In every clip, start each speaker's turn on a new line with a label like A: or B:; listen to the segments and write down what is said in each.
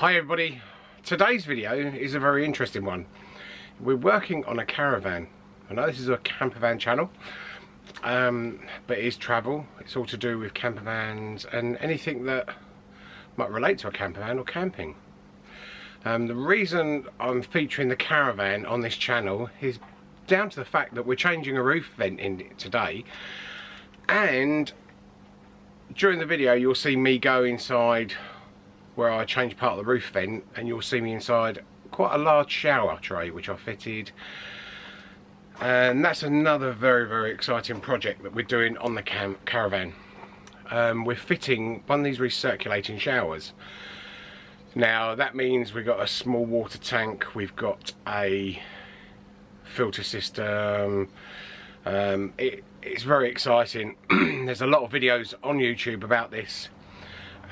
A: Hi everybody, today's video is a very interesting one. We're working on a caravan. I know this is a campervan channel, um, but it is travel. It's all to do with campervans and anything that might relate to a campervan or camping. Um, the reason I'm featuring the caravan on this channel is down to the fact that we're changing a roof vent in today and during the video you'll see me go inside where I change part of the roof vent and you'll see me inside quite a large shower tray which I fitted. And that's another very very exciting project that we're doing on the caravan. Um, we're fitting one of these recirculating showers. Now that means we've got a small water tank we've got a filter system. Um, it, it's very exciting. There's a lot of videos on YouTube about this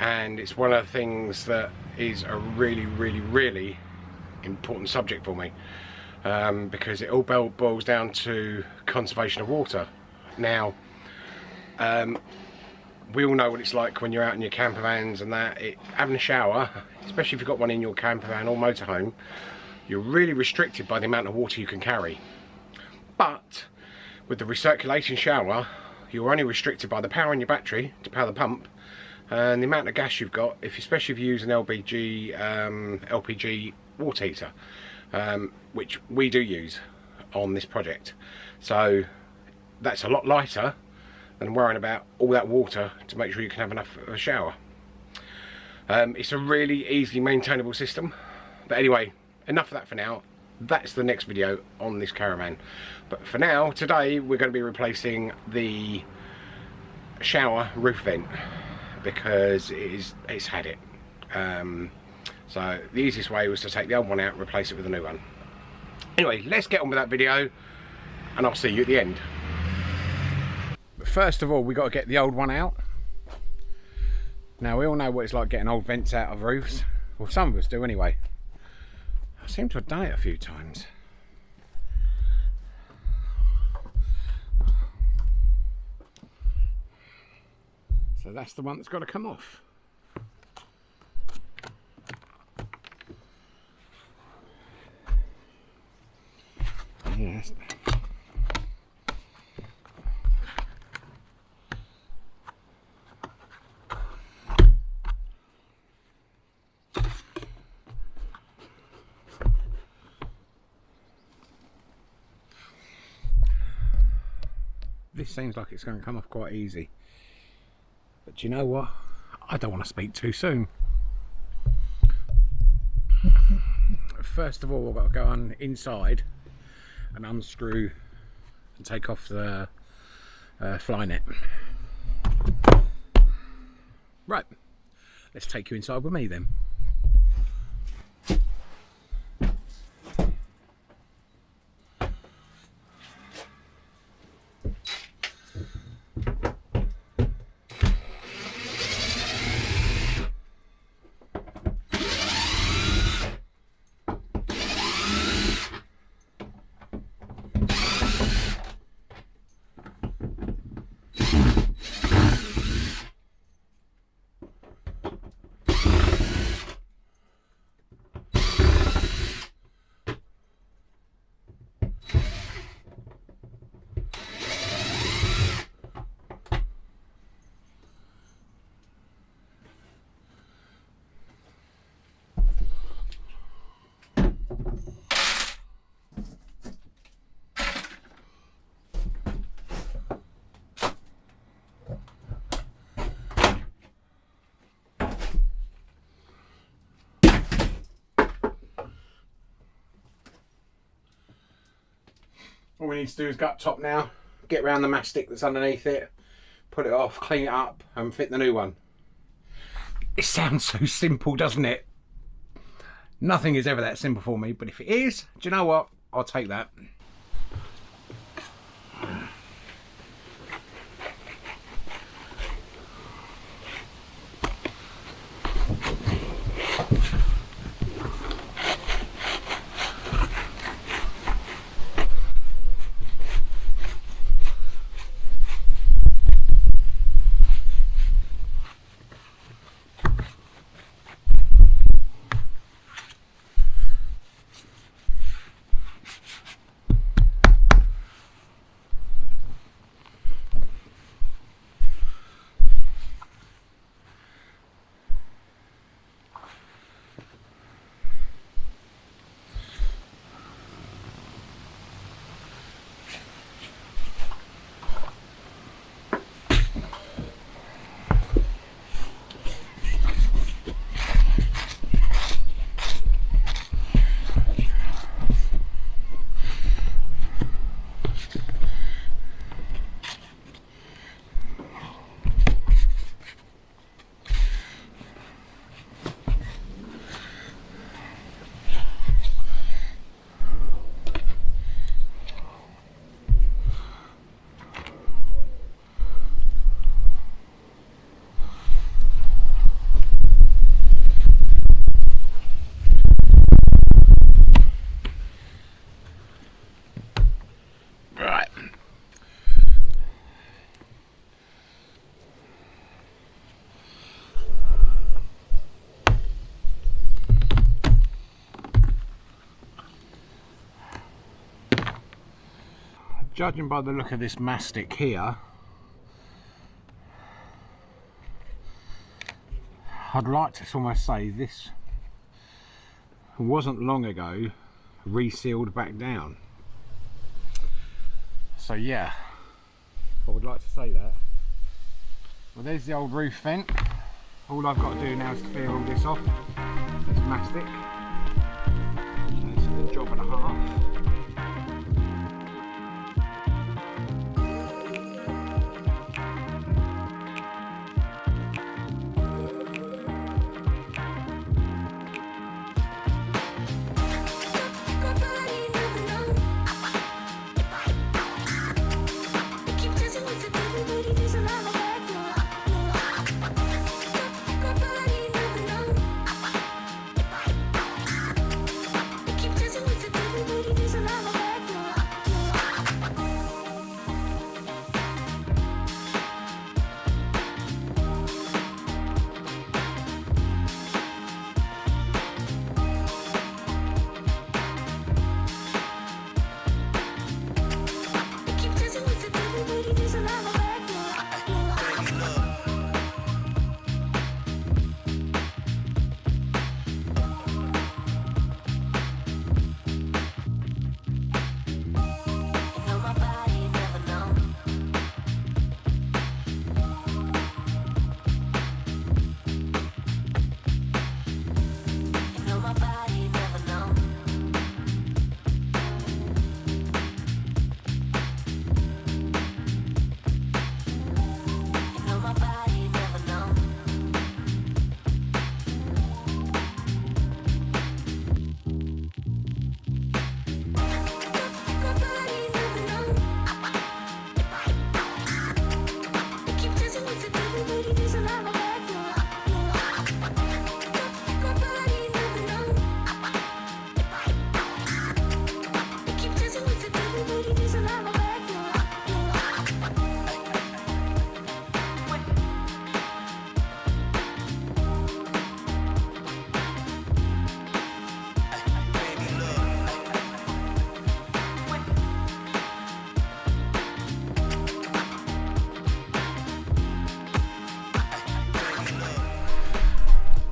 A: and it's one of the things that is a really really really important subject for me um, because it all boils down to conservation of water. Now um, we all know what it's like when you're out in your camper vans and that it, having a shower especially if you've got one in your camper van or motorhome you're really restricted by the amount of water you can carry. But with the recirculating shower you're only restricted by the power in your battery to power the pump and the amount of gas you've got, if especially if you use an LPG, um, LPG water heater, um, which we do use on this project. So that's a lot lighter than worrying about all that water to make sure you can have enough of a shower. Um, it's a really easily maintainable system. But anyway, enough of that for now. That's the next video on this caravan. But for now, today we're going to be replacing the shower roof vent because it is, it's had it. Um, so the easiest way was to take the old one out and replace it with a new one. Anyway, let's get on with that video and I'll see you at the end. But First of all, we got to get the old one out. Now we all know what it's like getting old vents out of roofs. Well, some of us do anyway. I seem to have done it a few times. So that's the one that's got to come off. Yes. This seems like it's going to come off quite easy. But you know what? I don't want to speak too soon. First of all, I've got to go on inside and unscrew and take off the uh, fly net. Right, let's take you inside with me then. All we need to do is gut top now, get around the mastic that's underneath it, put it off, clean it up and fit the new one. It sounds so simple, doesn't it? Nothing is ever that simple for me, but if it is, do you know what? I'll take that.
B: Judging by the look of this mastic here I'd like to almost say this wasn't long ago resealed back down. So yeah I would like to say that. Well there's the old roof vent. All I've got to do now is clear all this off. This mastic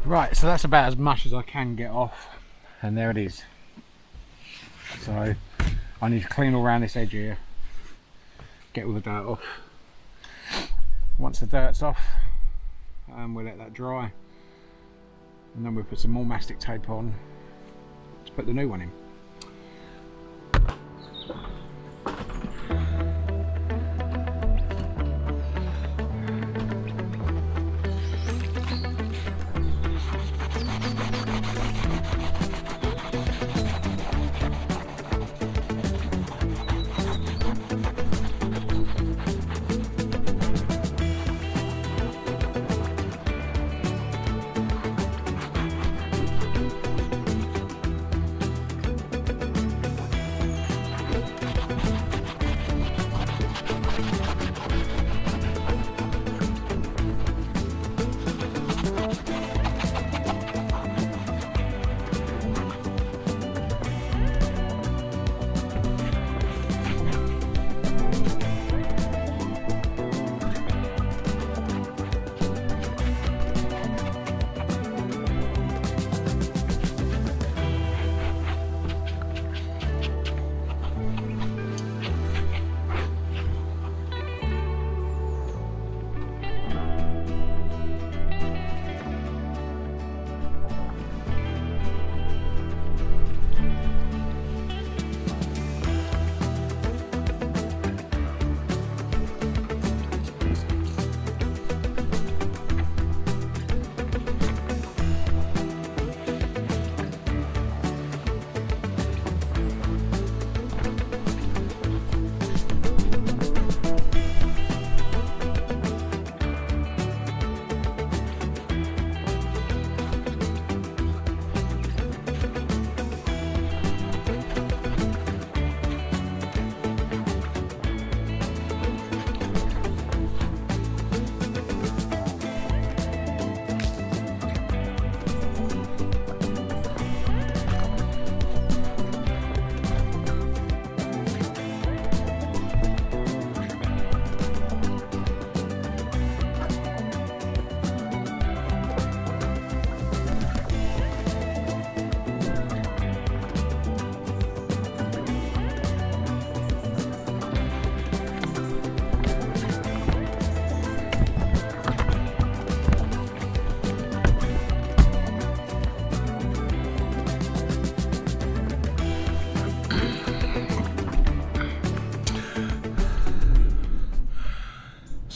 B: Right, so that's about as much as I can get off and there it is. So I need to clean all around this edge here, get all the dirt off. Once the dirt's off, um, we'll let that dry and then we'll put some more mastic tape on to put the new one in.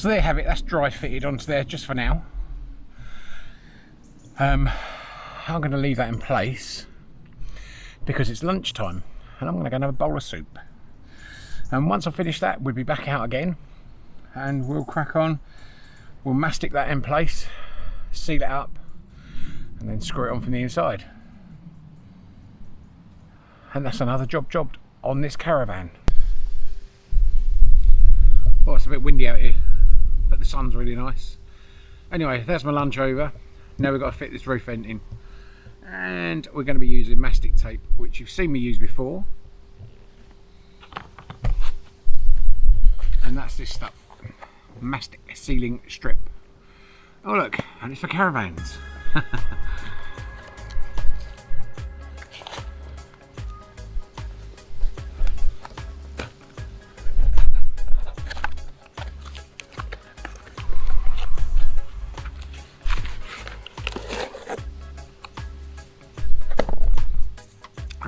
A: So there you have it, that's dry fitted onto there just for now. Um, I'm going to leave that in place because it's lunchtime and I'm going to go and have a bowl of soup. And once I finish that, we'll be back out again and we'll crack on. We'll mastic that in place, seal it up, and then screw it on from the inside. And that's another job jobbed on this caravan. Well, it's a bit windy out here, sun's really nice. Anyway, there's my lunch over. Now we've got to fit this roof vent in. And we're going to be using mastic tape, which you've seen me use before. And that's this stuff. Mastic sealing strip. Oh look, and it's for caravans.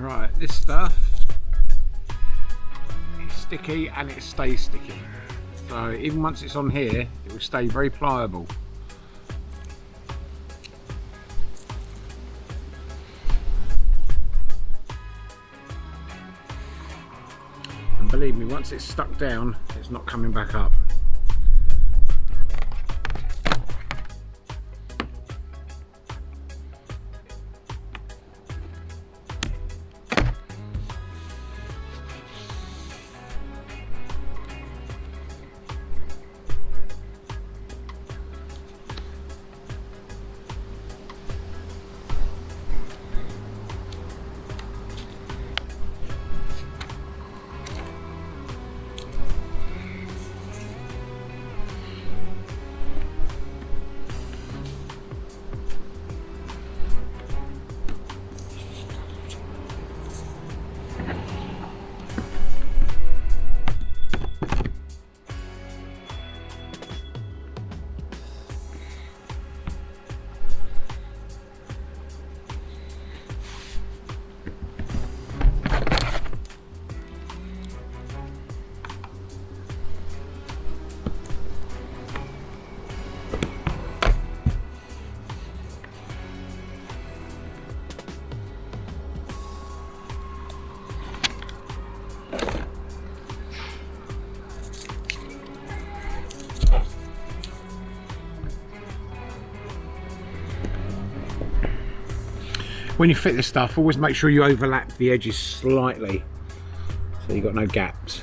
A: Right, this stuff is sticky and it stays sticky. So even once it's on here, it will stay very pliable. And believe me, once it's stuck down, it's not coming back up. When you fit this stuff always make sure you overlap the edges slightly so you've got no gaps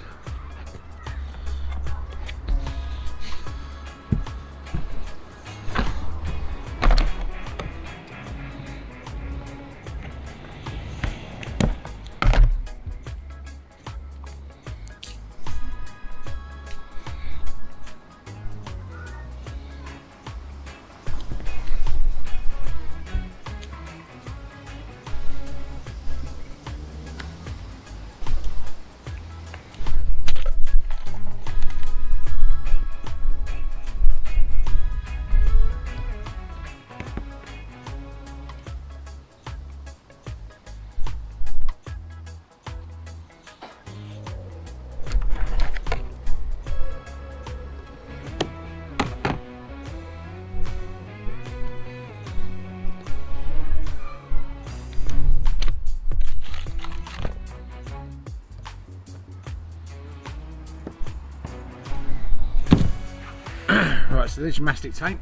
A: Right, so there's your mastic tape.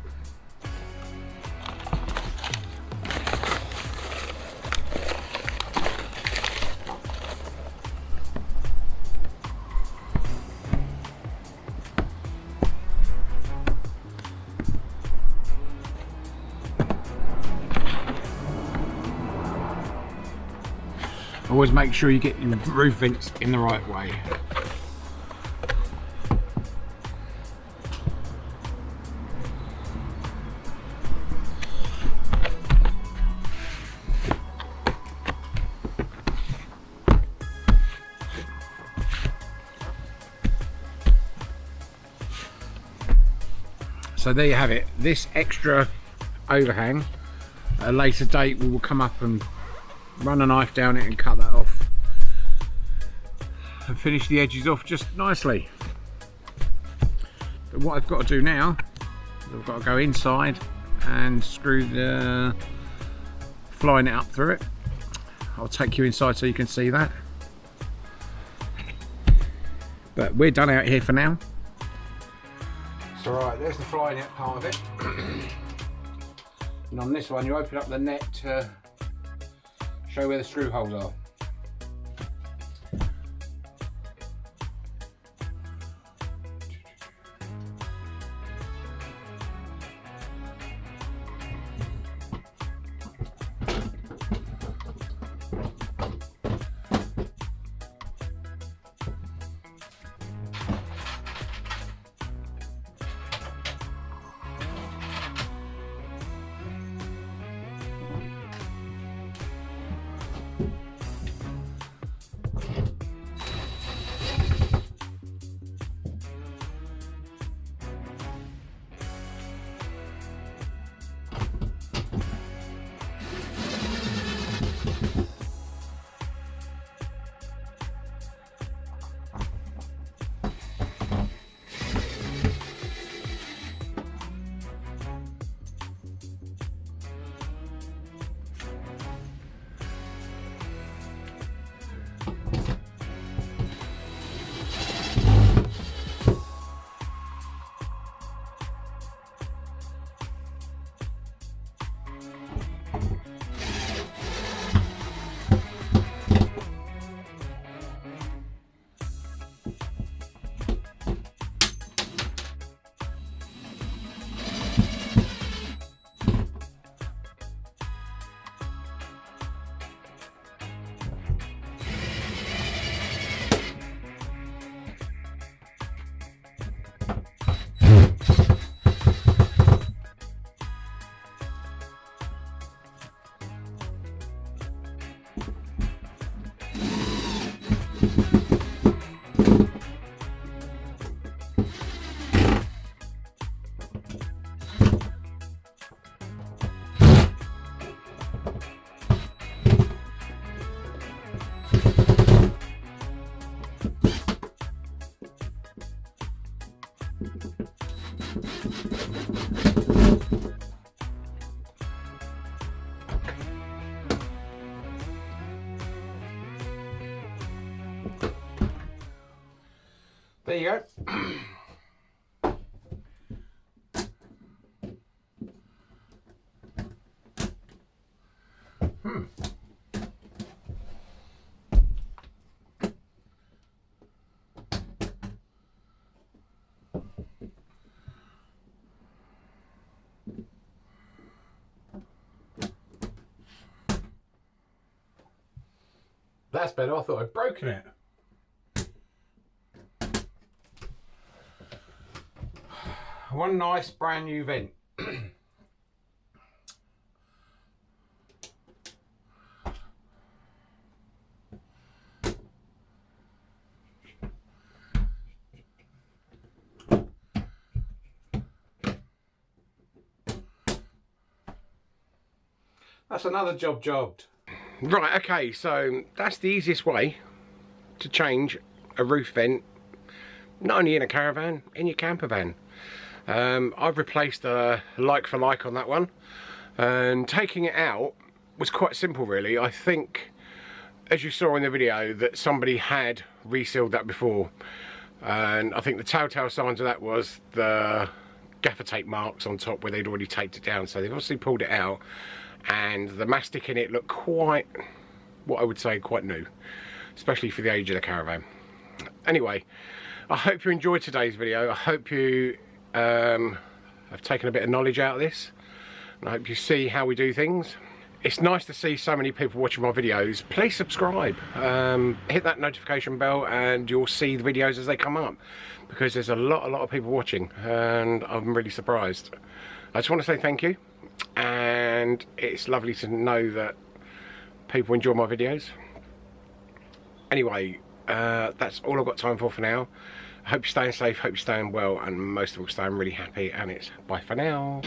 A: Always make sure you get your roof vents in the right way. So there you have it this extra overhang at a later date we will come up and run a knife down it and cut that off and finish the edges off just nicely But what I've got to do now, is I've got to go inside and screw the fly net up through it. I'll take you inside so you can see that. But we're done out here for now. So right, there's the fly net part of it. and on this one you open up the net to show where the screw holes are. You go. That's better. I thought I'd broken it. One nice brand new vent. That's another job jobbed. Right, okay, so that's the easiest way to change a roof vent, not only in a caravan, in your camper van. Um, I've replaced a like for like on that one. And taking it out was quite simple really. I think as you saw in the video that somebody had resealed that before. And I think the telltale signs of that was the gaffer tape marks on top where they'd already taped it down. So they've obviously pulled it out and the mastic in it looked quite what I would say quite new especially for the age of the caravan. Anyway I hope you enjoyed today's video. I hope you um, I've taken a bit of knowledge out of this and I hope you see how we do things. It's nice to see so many people watching my videos. Please subscribe, um, hit that notification bell and you'll see the videos as they come up because there's a lot, a lot of people watching and I'm really surprised. I just want to say thank you and it's lovely to know that people enjoy my videos. Anyway, uh, that's all I've got time for for now hope you're staying safe, hope you're staying well, and most of all staying really happy, and it's bye for now.